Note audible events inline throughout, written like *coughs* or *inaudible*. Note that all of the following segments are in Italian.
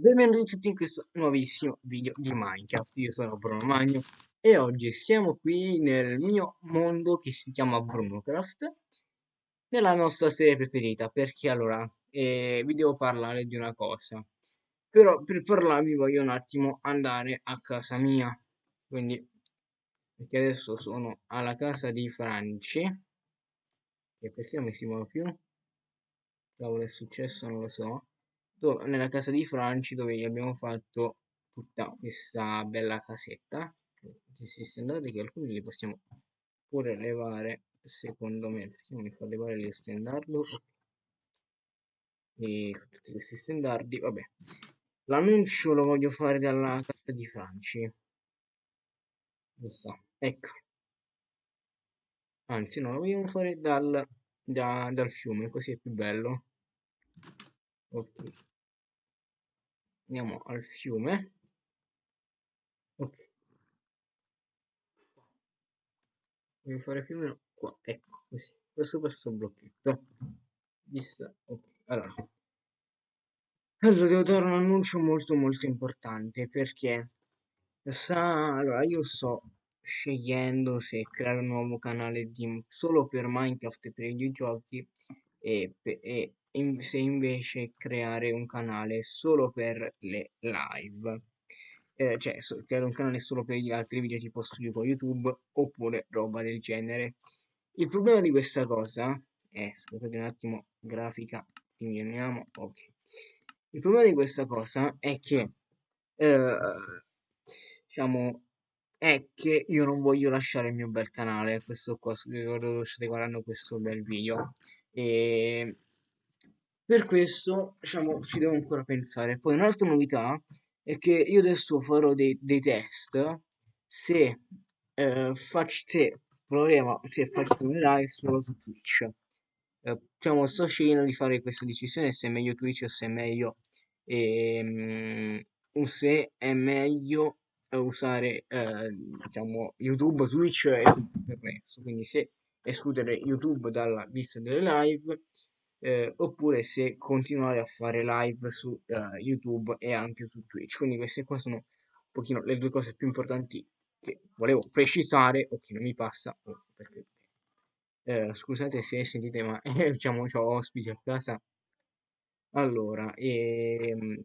Benvenuti tutti in questo nuovissimo video di Minecraft, io sono Bruno Magno e oggi siamo qui nel mio mondo che si chiama BrunoCraft nella nostra serie preferita perché allora eh, vi devo parlare di una cosa. Però per parlarvi voglio un attimo andare a casa mia. Quindi perché adesso sono alla casa di Franci. E perché non mi si muove più? Cavolo è successo non lo so nella casa di Franci dove gli abbiamo fatto tutta questa bella casetta questi stendardi che alcuni li possiamo pure levare secondo me perché mi fa levare lo stendardo e tutti questi stendardi vabbè. L'annuncio lo voglio fare dalla casa di Franci. Lo so ecco. Anzi no lo vogliamo fare dal, da, dal fiume così è più bello. Ok andiamo al fiume. Ok. Devo fare più o meno qua. Ecco così. Questo questo blocchetto. Vista ok. Allora. Allora devo dare un annuncio molto molto importante perché sa allora io sto scegliendo se creare un nuovo canale di solo per Minecraft e per i videogiochi e, e se invece creare un canale solo per le live. Eh, cioè so, creare un canale solo per gli altri video tipo studio con youtube oppure roba del genere. Il problema di questa cosa è scusate un attimo grafica riuniamo ok. Il problema di questa cosa è che eh, diciamo è che io non voglio lasciare il mio bel canale questo qua dove state guardando questo bel video. E per questo, diciamo, ci devo ancora pensare. Poi un'altra novità è che io adesso farò dei, dei test se eh, faccio, proviamo, se faccio un live solo su Twitch. Eh, diciamo, sto scegliendo di fare questa decisione se è meglio Twitch o se è meglio ehm, se è meglio usare eh, diciamo YouTube, Twitch e tutto il resto. Quindi se escludere YouTube dalla vista delle live eh, oppure se continuare a fare live su uh, YouTube e anche su Twitch. Quindi queste qua sono un pochino le due cose più importanti che volevo precisare o che non mi passa oh, perché eh, scusate se sentite ma *laughs* eh, diciamo ho ospiti a casa allora ehm...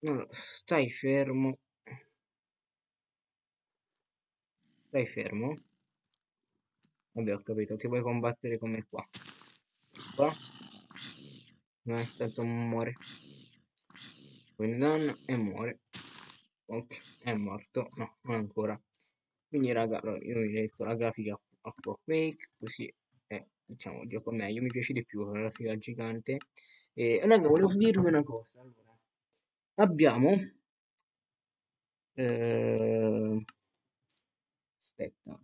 allora, stai fermo Stai fermo. Vabbè, ho capito, ti vuoi combattere come qua. Qua. No, tanto muore. Quindi danno e muore. Ok, è morto. No, non ancora. Quindi raga, io mi detto la grafica a Quake, così è, diciamo, gioco meglio. Mi piace di più la grafica gigante. E raga, volevo dirvi una cosa. Allora, abbiamo... Eh, aspetta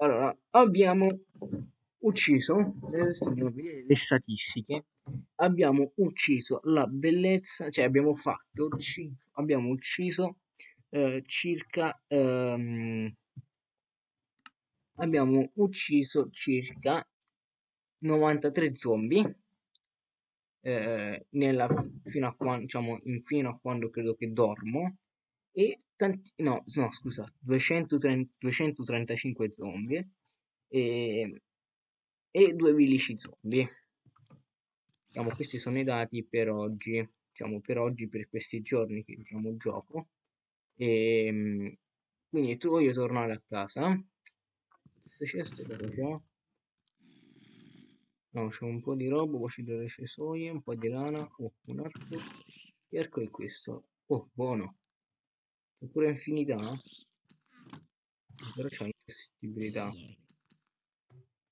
allora abbiamo ucciso le statistiche. Abbiamo ucciso la bellezza cioè abbiamo fatto abbiamo ucciso eh, circa ehm, abbiamo ucciso circa 93 zombie eh, nella, fino a quando diciamo fino a quando credo che dormo e tanti, no, no scusa, 230, 235 zombie e, e due bilici zombie. Diciamo, questi sono i dati per oggi, diciamo per oggi, per questi giorni che diciamo gioco. E, ehm, quindi tu voglio tornare a casa. Queste ceste cosa c'è? No, c'è un po' di roba, poi c'è delle cesoie, un po' di lana, oh, un arco. Che arco è questo? Oh, buono. Oppure infinità? Però c'è indistruttibilità.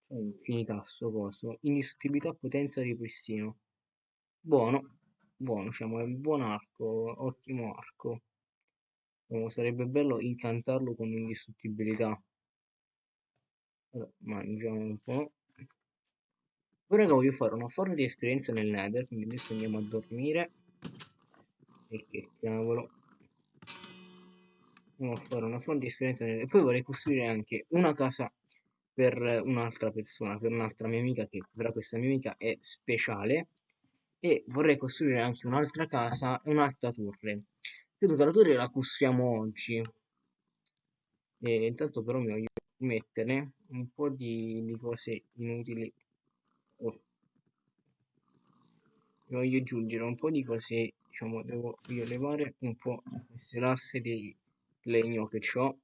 C'è infinità sto coso. Indistruttibilità, potenza, ripristino. Buono. Buono, diciamo, è un buon arco. Ottimo arco. Oh, sarebbe bello incantarlo con indistruttibilità. Allora, mangiamo un po'. Ora che voglio fare una forma di esperienza nel nether, quindi adesso andiamo a dormire. Perché cavolo a fare una fonte di esperienza e poi vorrei costruire anche una casa per un'altra persona, per un'altra mia amica che però questa mia amica è speciale e vorrei costruire anche un'altra casa e un'altra torre. Credo che la torre la costruiamo oggi. E intanto però mi voglio mettere un po' di, di cose inutili. Oh. Mi voglio aggiungere un po' di cose, diciamo, devo io levare un po' queste lastre di legno che ho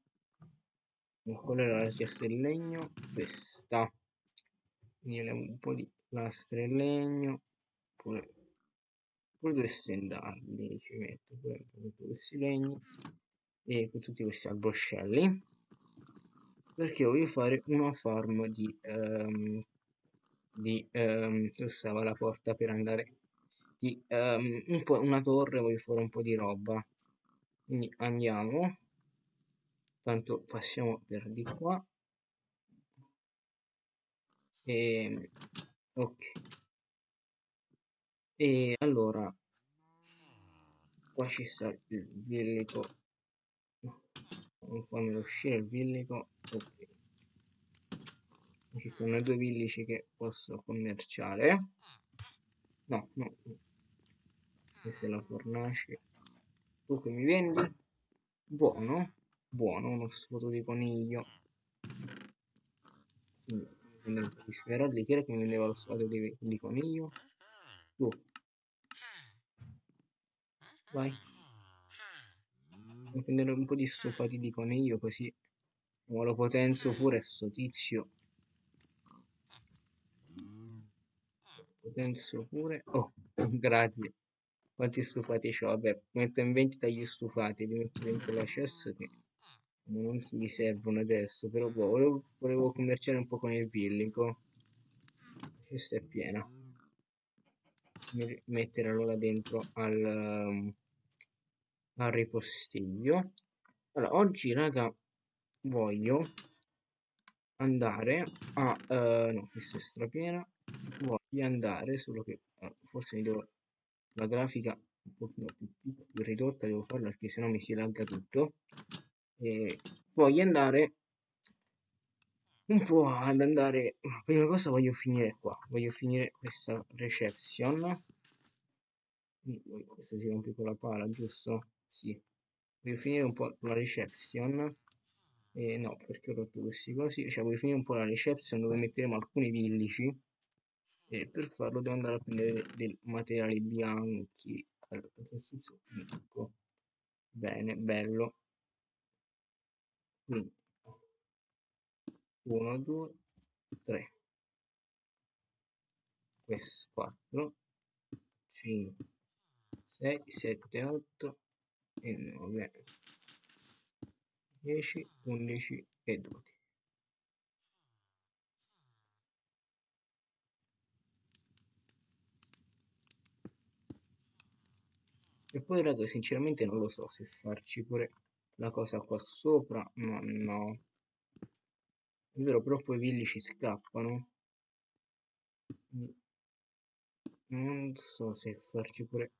qual era la richiesta del legno questa. Quindi un po' di lastre in legno pure, pure due stendardi ci metto pure tutti questi legni e con tutti questi alboscelli. Perché voglio fare una farm di um, di um, dove stava la porta per andare di um, un una torre voglio fare un po' di roba. Quindi andiamo tanto passiamo per di qua. E ok. E allora qua ci sta il villico non farmelo uscire il villico ok. Ci sono due villici che posso commerciare. No no. Questa è la fornace. Tu che mi vendi? Buono buono uno sfoto di coniglio. Quindi prendere un di smeraldi chi era che mi vendeva lo sfoto di, di coniglio? Tu. Vai. Devo prendere un po' di stufati di coniglio così lo potenzio pure sto tizio. Potenzio pure. Oh *coughs* grazie. Quanti stufati ho vabbè metto in vendita gli stufati li metto dentro la chest che non mi servono adesso però volevo, volevo commerciare un po' con il villico. Questa è piena. Mettere allora dentro al, um, al ripostiglio. Allora oggi raga voglio andare a uh, no questa è strapiena. Voglio andare solo che uh, forse mi devo la grafica un pochino più, più ridotta devo farla perché sennò mi si lagga tutto e voglio andare un po' ad andare prima cosa voglio finire qua voglio finire questa reception. Questa si rompe con la pala giusto? sì. Voglio finire un po' la reception. E no perché ho rotto questi cosi? Cioè voglio finire un po' la reception dove metteremo alcuni villici e per farlo devo andare a prendere dei materiali bianchi. Allora, bene bello quindi 1 2 3 questo 4 5 6 7 8 e 9 10 11 e 12 e poi raga sinceramente non lo so se farci pure la cosa qua sopra ma no. È vero però poi i villi ci scappano. Non so se farci pure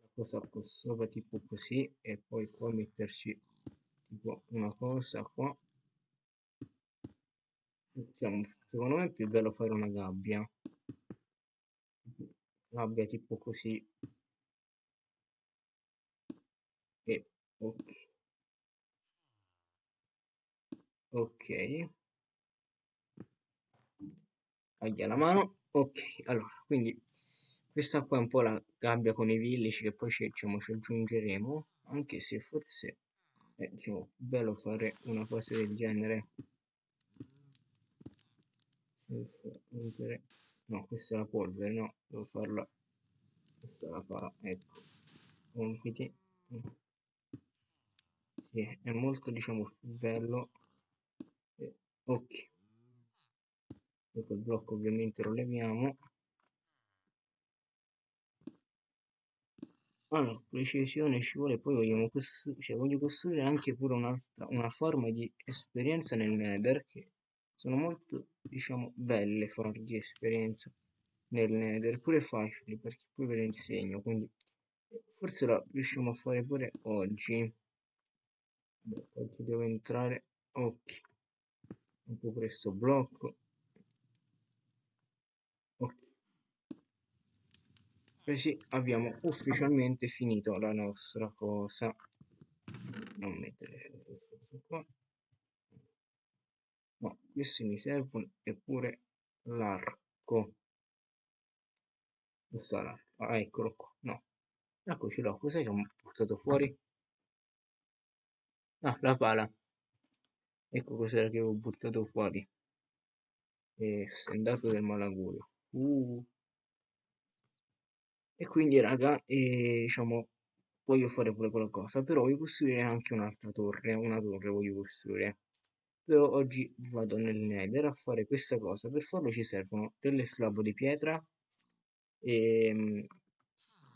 la cosa qua sopra tipo così e poi qua metterci tipo una cosa qua. Secondo me è più bello fare una gabbia. Gabbia tipo così. E ok ok. Aglia la mano. Ok allora quindi questa qua è un po' la gabbia con i villici che poi ci, diciamo, ci aggiungeremo anche se forse è diciamo, bello fare una cosa del genere. Senza rompere no questa è la polvere no devo farla. Questa la pala ecco. Compiti. Sì, è molto diciamo bello ok. Poi quel blocco ovviamente lo leviamo. Allora precisione ci vuole poi vogliamo costruire cioè voglio costruire anche pure un'altra una forma di esperienza nel nether che sono molto diciamo belle forme di esperienza nel nether pure facili perché poi ve le insegno quindi forse la riusciamo a fare pure oggi. Beh, oggi devo entrare ok un po' questo blocco. Ok. Così abbiamo ufficialmente finito la nostra cosa. Non mettere qua. No questi mi servono eppure l'arco. L'arco ah eccolo qua. No. Eccoci là. Cos'è che ho portato fuori? Ah la pala ecco cos'era che avevo buttato fuori. E stendato del malaugurio. Uh. e quindi raga e, diciamo voglio fare pure qualcosa però voglio costruire anche un'altra torre una torre voglio costruire. Però oggi vado nel nether a fare questa cosa. Per farlo ci servono delle slab di pietra e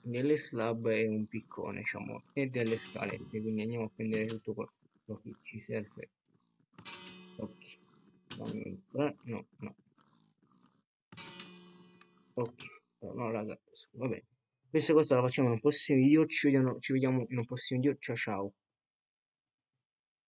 delle slab e un piccone diciamo e delle scalette. Quindi andiamo a prendere tutto quello che ci serve ok no no. Ok no raga vabbè. Questa cosa la facciamo in un prossimo video ci vediamo, ci vediamo in un prossimo video ciao ciao